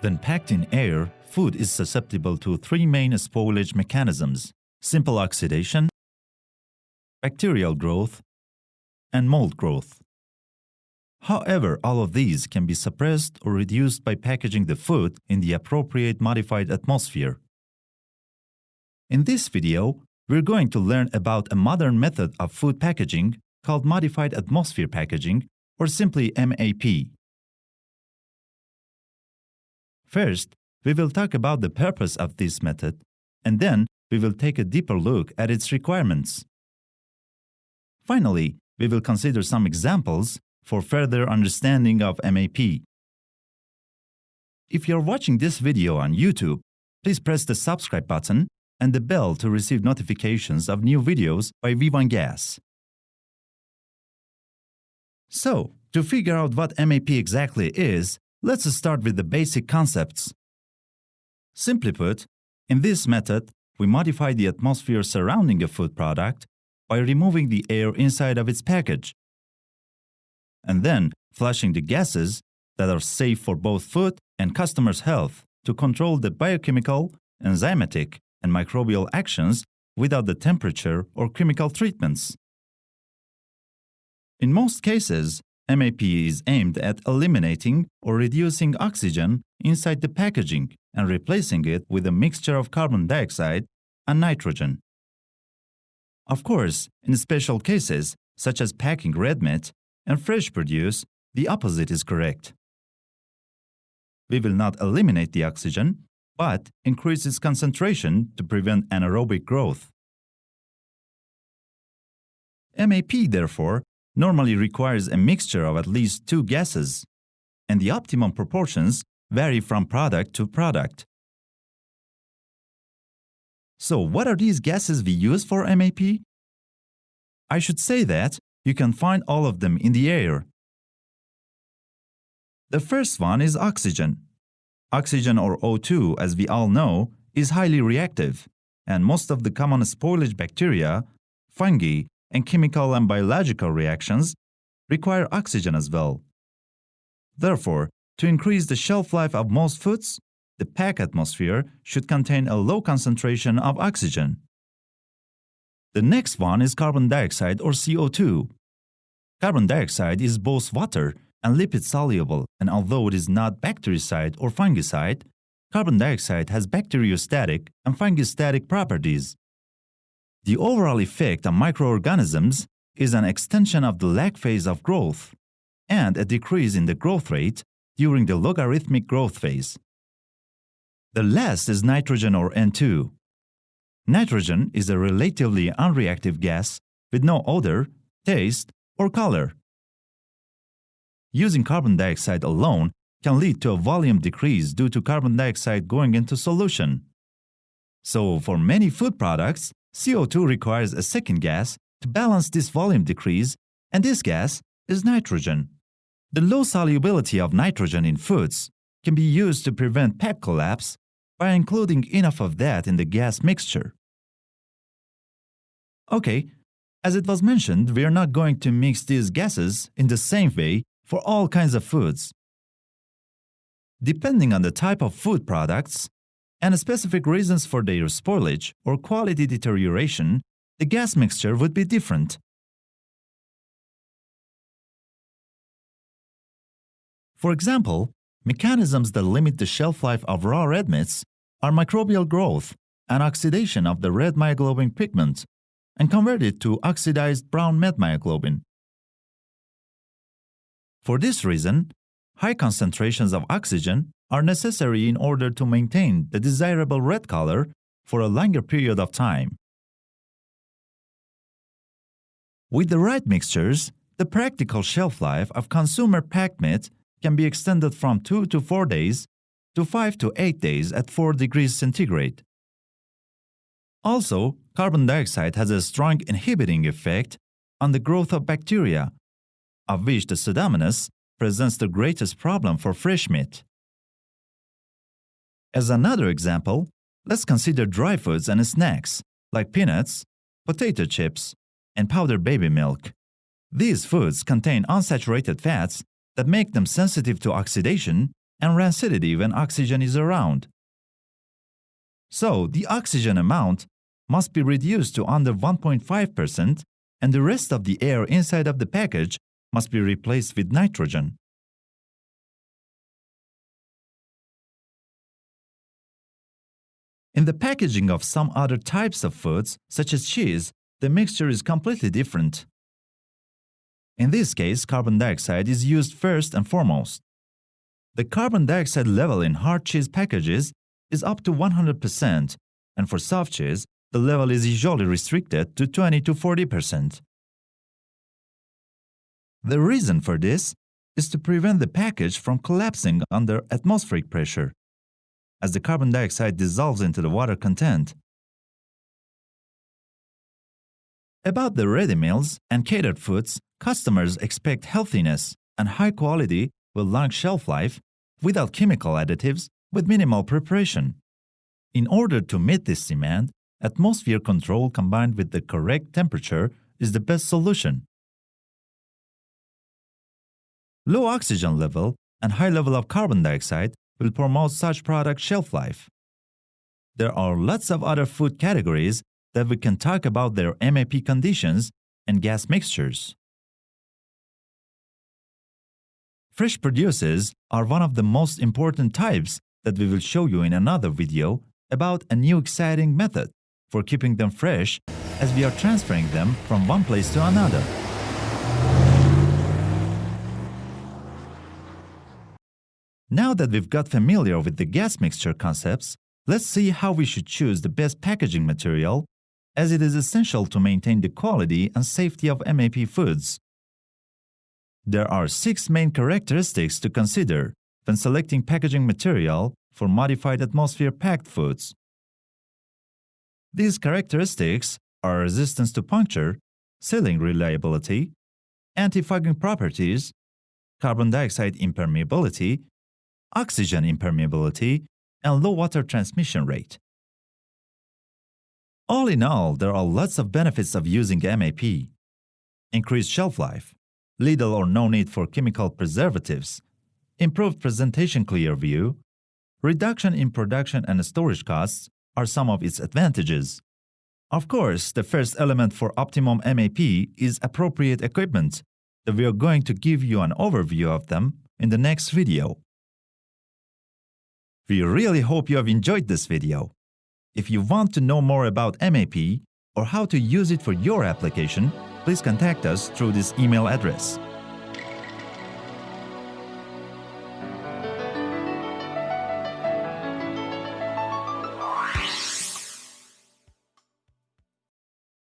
When packed in air, food is susceptible to three main spoilage mechanisms simple oxidation, bacterial growth, and mold growth. However, all of these can be suppressed or reduced by packaging the food in the appropriate modified atmosphere. In this video, we're going to learn about a modern method of food packaging called modified atmosphere packaging or simply MAP. First, we will talk about the purpose of this method, and then we will take a deeper look at its requirements. Finally, we will consider some examples for further understanding of MAP. If you're watching this video on YouTube, please press the subscribe button and the bell to receive notifications of new videos by V1 Gas. So, to figure out what MAP exactly is, let's start with the basic concepts. Simply put, in this method, we modify the atmosphere surrounding a food product by removing the air inside of its package, and then flushing the gases that are safe for both food and customers' health to control the biochemical, enzymatic, and microbial actions without the temperature or chemical treatments. In most cases, MAP is aimed at eliminating or reducing oxygen inside the packaging and replacing it with a mixture of carbon dioxide and nitrogen. Of course, in special cases, such as packing red meat and fresh produce, the opposite is correct. We will not eliminate the oxygen, but increase its concentration to prevent anaerobic growth. MAP, therefore, normally requires a mixture of at least two gases, and the optimum proportions vary from product to product. So what are these gases we use for MAP? I should say that you can find all of them in the air. The first one is oxygen. Oxygen or O2, as we all know, is highly reactive, and most of the common spoilage bacteria, fungi, and chemical and biological reactions require oxygen as well. Therefore, to increase the shelf life of most foods, the pack atmosphere should contain a low concentration of oxygen. The next one is carbon dioxide or CO2. Carbon dioxide is both water and lipid soluble, and although it is not bactericide or fungicide, carbon dioxide has bacteriostatic and fungistatic properties. The overall effect on microorganisms is an extension of the lag phase of growth and a decrease in the growth rate during the logarithmic growth phase. The last is nitrogen or N2. Nitrogen is a relatively unreactive gas with no odor, taste, or color. Using carbon dioxide alone can lead to a volume decrease due to carbon dioxide going into solution. So for many food products, CO2 requires a second gas to balance this volume decrease, and this gas is nitrogen. The low solubility of nitrogen in foods can be used to prevent pack collapse by including enough of that in the gas mixture. Okay, as it was mentioned, we are not going to mix these gases in the same way for all kinds of foods. Depending on the type of food products and specific reasons for their spoilage or quality deterioration, the gas mixture would be different. For example, mechanisms that limit the shelf life of raw red meats are microbial growth and oxidation of the red myoglobin pigment and convert it to oxidized brown metmyoglobin. For this reason, high concentrations of oxygen are necessary in order to maintain the desirable red color for a longer period of time. With the right mixtures, the practical shelf life of consumer packed meat can be extended from 2 to 4 days to 5 to 8 days at 4 degrees centigrade. Also, carbon dioxide has a strong inhibiting effect on the growth of bacteria, of which the Pseudomonas presents the greatest problem for fresh meat. As another example, let's consider dry foods and snacks, like peanuts, potato chips, and powdered baby milk. These foods contain unsaturated fats that make them sensitive to oxidation and rancidity when oxygen is around. So, the oxygen amount must be reduced to under 1.5% and the rest of the air inside of the package must be replaced with nitrogen. In the packaging of some other types of foods, such as cheese, the mixture is completely different. In this case, carbon dioxide is used first and foremost. The carbon dioxide level in hard cheese packages is up to 100%, and for soft cheese, the level is usually restricted to 20 to 40%. The reason for this is to prevent the package from collapsing under atmospheric pressure, as the carbon dioxide dissolves into the water content. About the ready meals and catered foods, customers expect healthiness and high quality with long shelf life without chemical additives with minimal preparation. In order to meet this demand, atmosphere control combined with the correct temperature is the best solution. Low oxygen level and high level of carbon dioxide will promote such product shelf life. There are lots of other food categories that we can talk about their MAP conditions and gas mixtures. Fresh produces are one of the most important types that we will show you in another video about a new exciting method for keeping them fresh as we are transferring them from one place to another. Now that we've got familiar with the gas mixture concepts, let's see how we should choose the best packaging material as it is essential to maintain the quality and safety of MAP foods. There are six main characteristics to consider when selecting packaging material for modified atmosphere-packed foods. These characteristics are resistance to puncture, sealing reliability, anti-fogging properties, carbon dioxide impermeability, oxygen impermeability, and low water transmission rate. All in all, there are lots of benefits of using MAP. Increased shelf life, little or no need for chemical preservatives, improved presentation clear view, reduction in production and storage costs are some of its advantages. Of course, the first element for optimum MAP is appropriate equipment, we are going to give you an overview of them in the next video. We really hope you have enjoyed this video. If you want to know more about MAP or how to use it for your application, please contact us through this email address.